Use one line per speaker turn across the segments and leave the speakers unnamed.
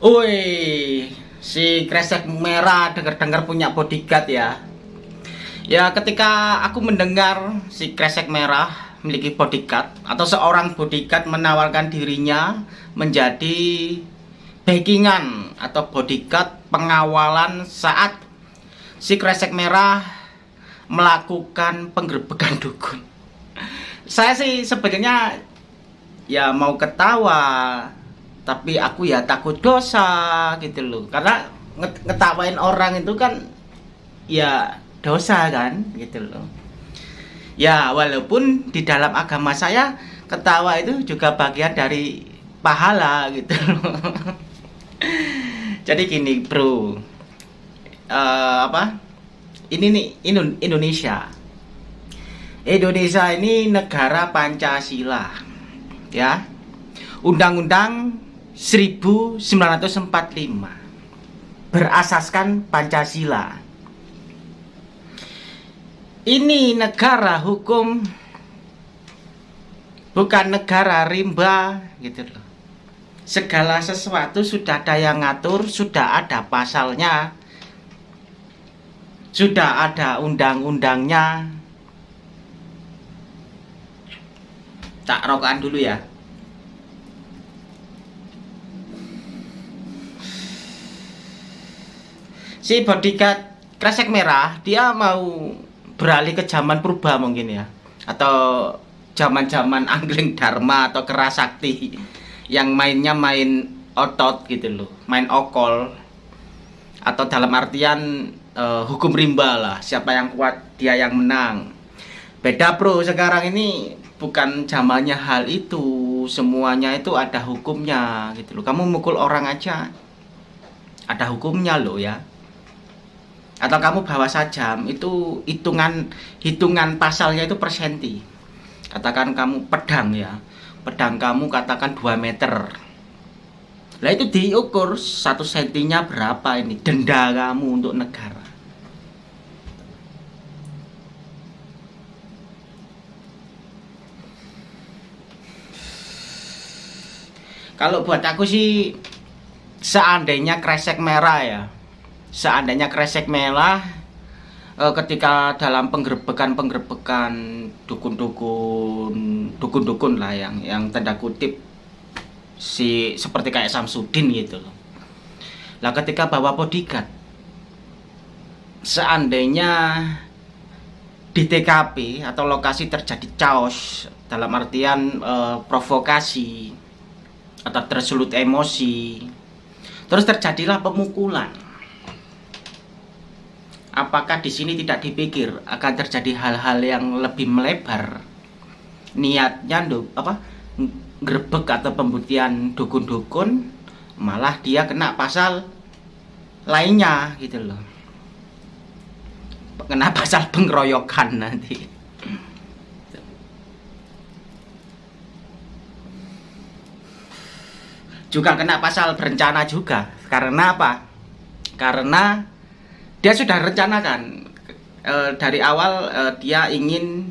Woi, si kresek merah dengar-dengar punya bodyguard ya. Ya, ketika aku mendengar si kresek merah memiliki bodyguard atau seorang bodyguard menawarkan dirinya menjadi backingan atau bodyguard pengawalan saat si kresek merah melakukan penggerbekan dukun. Saya sih sebenarnya ya mau ketawa, tapi aku ya takut dosa gitu loh. Karena ngetawain orang itu kan ya dosa kan gitu loh. Ya walaupun di dalam agama saya ketawa itu juga bagian dari pahala gitu loh. Jadi gini bro, uh, apa? Ini nih Indonesia. Indonesia ini negara Pancasila. Ya. Undang-Undang 1945 berasaskan Pancasila. Ini negara hukum bukan negara rimba gitu loh. Segala sesuatu sudah ada yang ngatur, sudah ada pasalnya, sudah ada undang-undangnya tak rokokan dulu ya si bodyguard kresek merah dia mau beralih ke zaman purba mungkin ya. Atau zaman-zaman angling dharma atau kerasakti yang mainnya main otot gitu loh main okol. Atau dalam artian uh, hukum rimba lah siapa yang kuat dia yang menang. Beda bro sekarang ini bukan zamannya hal itu semuanya itu ada hukumnya gitu loh. Kamu mukul orang aja ada hukumnya loh ya atau kamu bawa sajam itu hitungan hitungan pasalnya itu persenti. Katakan kamu pedang ya. Pedang kamu katakan 2 meter. Lah itu diukur satu sentinya berapa ini denda kamu untuk negara. Kalau buat aku sih seandainya kresek merah ya, seandainya kresek merah eh, ketika dalam penggerbekan-penggerbekan dukun-dukun dukun-dukun lah yang yang tanda kutip si seperti kayak Samsudin gitu loh. Lah ketika bawa bodyguard seandainya di TKP atau lokasi terjadi chaos dalam artian e, provokasi atau tersulut emosi terus terjadilah pemukulan apakah di sini tidak dipikir akan terjadi hal-hal yang lebih melebar? Niatnya apa grebek atau pembuktian dukun-dukun malah dia kena pasal lainnya gitu loh. Kena pasal pengeroyokan nanti. Juga kena pasal berencana juga. Karena apa? Karena dia sudah rencanakan e, dari awal e, dia ingin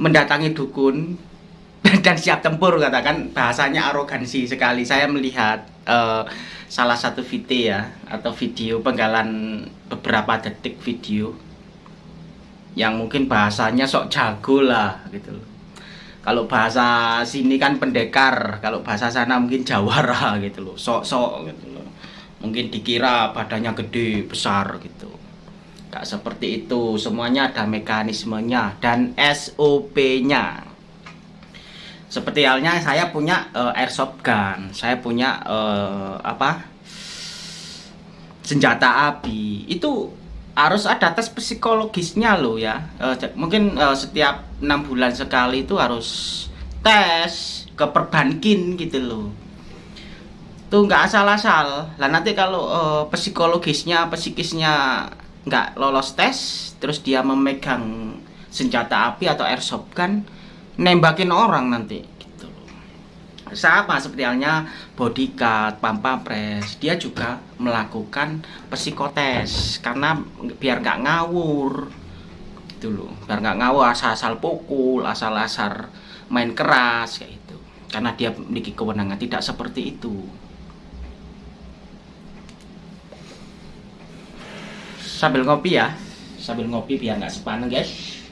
mendatangi dukun dan siap tempur katakan bahasanya arogansi sekali. Saya melihat uh, salah satu video ya atau video penggalan beberapa detik video yang mungkin bahasanya sok jago lah gitu loh. Kalau bahasa sini kan pendekar kalau bahasa sana mungkin jawara gitu loh. Sok-sok gitu loh mungkin dikira badannya gede besar gitu. Gak seperti itu. Semuanya ada mekanismenya dan SOP-nya seperti halnya saya punya uh, airsoft gun. Saya punya uh, apa? Senjata api. Itu harus ada tes psikologisnya loh ya. Uh, mungkin uh, setiap enam bulan sekali itu harus tes ke perbankin gitu loh tuh nggak asal-asal. Lah nanti kalau uh, psikologisnya psikisnya nggak lolos tes terus dia memegang senjata api atau airsoft gun nembakin orang nanti gitu. Sama seperti halnya bodyguard, pampapres dia juga melakukan psikotes karena biar nggak ngawur gitu loh. Biar nggak ngawur asal-asal pukul asal-asal main keras kayak itu karena dia memiliki kewenangan tidak seperti itu sambil ngopi ya. Sambil ngopi biar nggak sepaneng guys.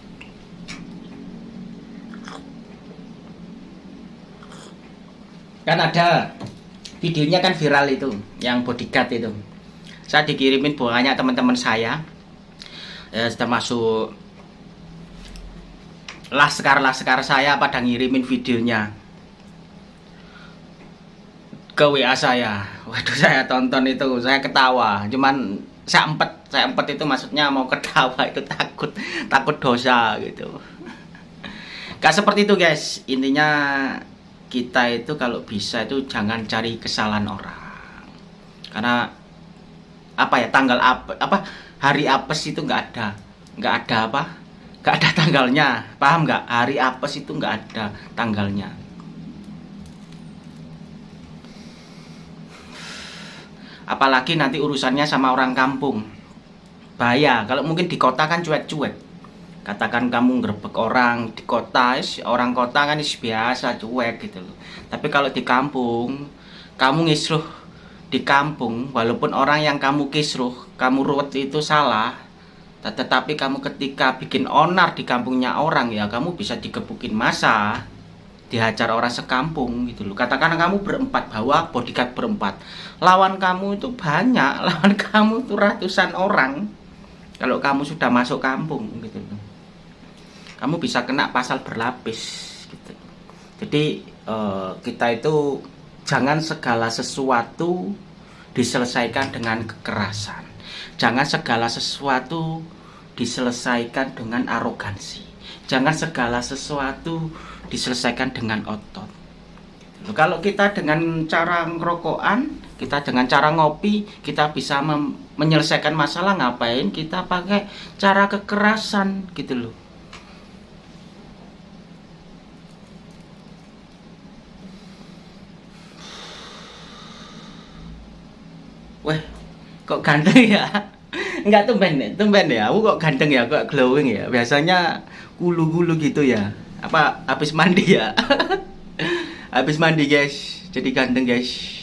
Kan ada videonya kan viral itu yang bodyguard itu. Saya dikirimin banyak teman-teman saya. Ya, sudah masuk laskar-laskar saya pada ngirimin videonya ke WA saya. Waduh saya tonton itu saya ketawa. Cuman saya empet saya empet itu maksudnya mau ketawa itu takut takut dosa gitu. Gak seperti itu guys. Intinya kita itu kalau bisa itu jangan cari kesalahan orang. Karena apa ya tanggal apa apa hari apes itu nggak ada. Nggak ada apa? Nggak ada tanggalnya. Paham nggak? Hari apes itu nggak ada tanggalnya. Apalagi nanti urusannya sama orang kampung bahaya. Kalau mungkin di kota kan cuek-cuek. Katakan kamu ngerebek orang di kota orang kota kan biasa cuek gitu loh. Tapi kalau di kampung kamu ngisruh di kampung walaupun orang yang kamu kisruh kamu ruwet itu salah tetapi kamu ketika bikin onar di kampungnya orang ya kamu bisa digebukin masa dihajar orang sekampung gitu loh. Katakan kamu berempat bawa bodyguard berempat. Lawan kamu itu banyak lawan kamu itu ratusan orang kalau kamu sudah masuk kampung gitu. Kamu bisa kena pasal berlapis gitu. jadi eh, kita itu jangan segala sesuatu diselesaikan dengan kekerasan. Jangan segala sesuatu diselesaikan dengan arogansi. Jangan segala sesuatu diselesaikan dengan otot. Kalau kita dengan cara ngerokokan kita dengan cara ngopi kita bisa menyelesaikan masalah ngapain kita pakai cara kekerasan gitu loh Wah, kok ganteng ya? Enggak tumben, tumben ya. Aku kok ganteng ya, kok glowing ya. Biasanya gulu-gulu gitu ya. Apa habis mandi ya? habis mandi, guys. Jadi ganteng, guys.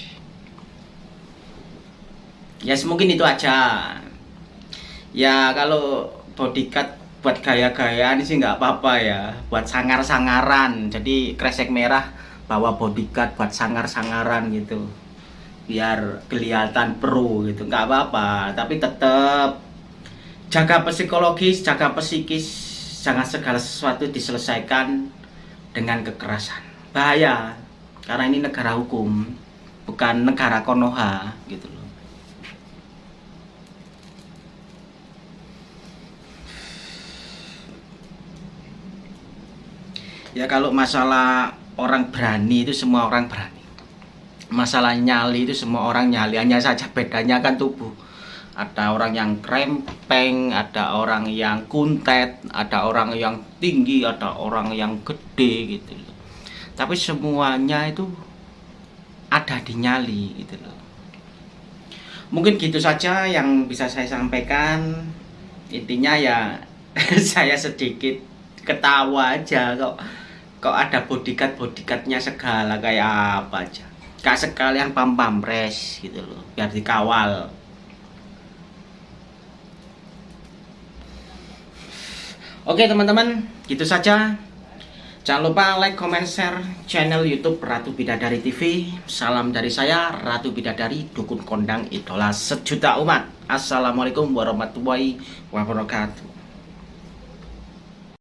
Ya, yes, mungkin itu aja. Ya, kalau bodyguard buat gaya-gayaan sih nggak apa-apa ya. Buat sangar-sangaran. Jadi kresek merah bawa bodyguard buat sangar-sangaran gitu. Biar kelihatan pro gitu. Nggak apa-apa. Tapi tetap jaga psikologis jaga psikis. Jangan segala sesuatu diselesaikan dengan kekerasan. Bahaya. Karena ini negara hukum bukan negara konoha gitu loh ya kalau masalah orang berani itu semua orang berani. Masalah nyali itu semua orang nyali. Hanya saja bedanya kan tubuh. Ada orang yang krempeng ada orang yang kuntet ada orang yang tinggi ada orang yang gede gitu loh. Tapi semuanya itu ada di nyali gitu loh. Mungkin gitu saja yang bisa saya sampaikan. Intinya ya saya sedikit ketawa aja kok kok ada bodyguard bodyguardnya segala kayak apa aja? Gak sekalian pam pampres gitu loh biar dikawal. Oke teman-teman gitu saja. Jangan lupa like comment share channel youtube Ratu Bidadari TV salam dari saya Ratu Bidadari dukun kondang idola sejuta umat. Assalamualaikum warahmatullahi wabarakatuh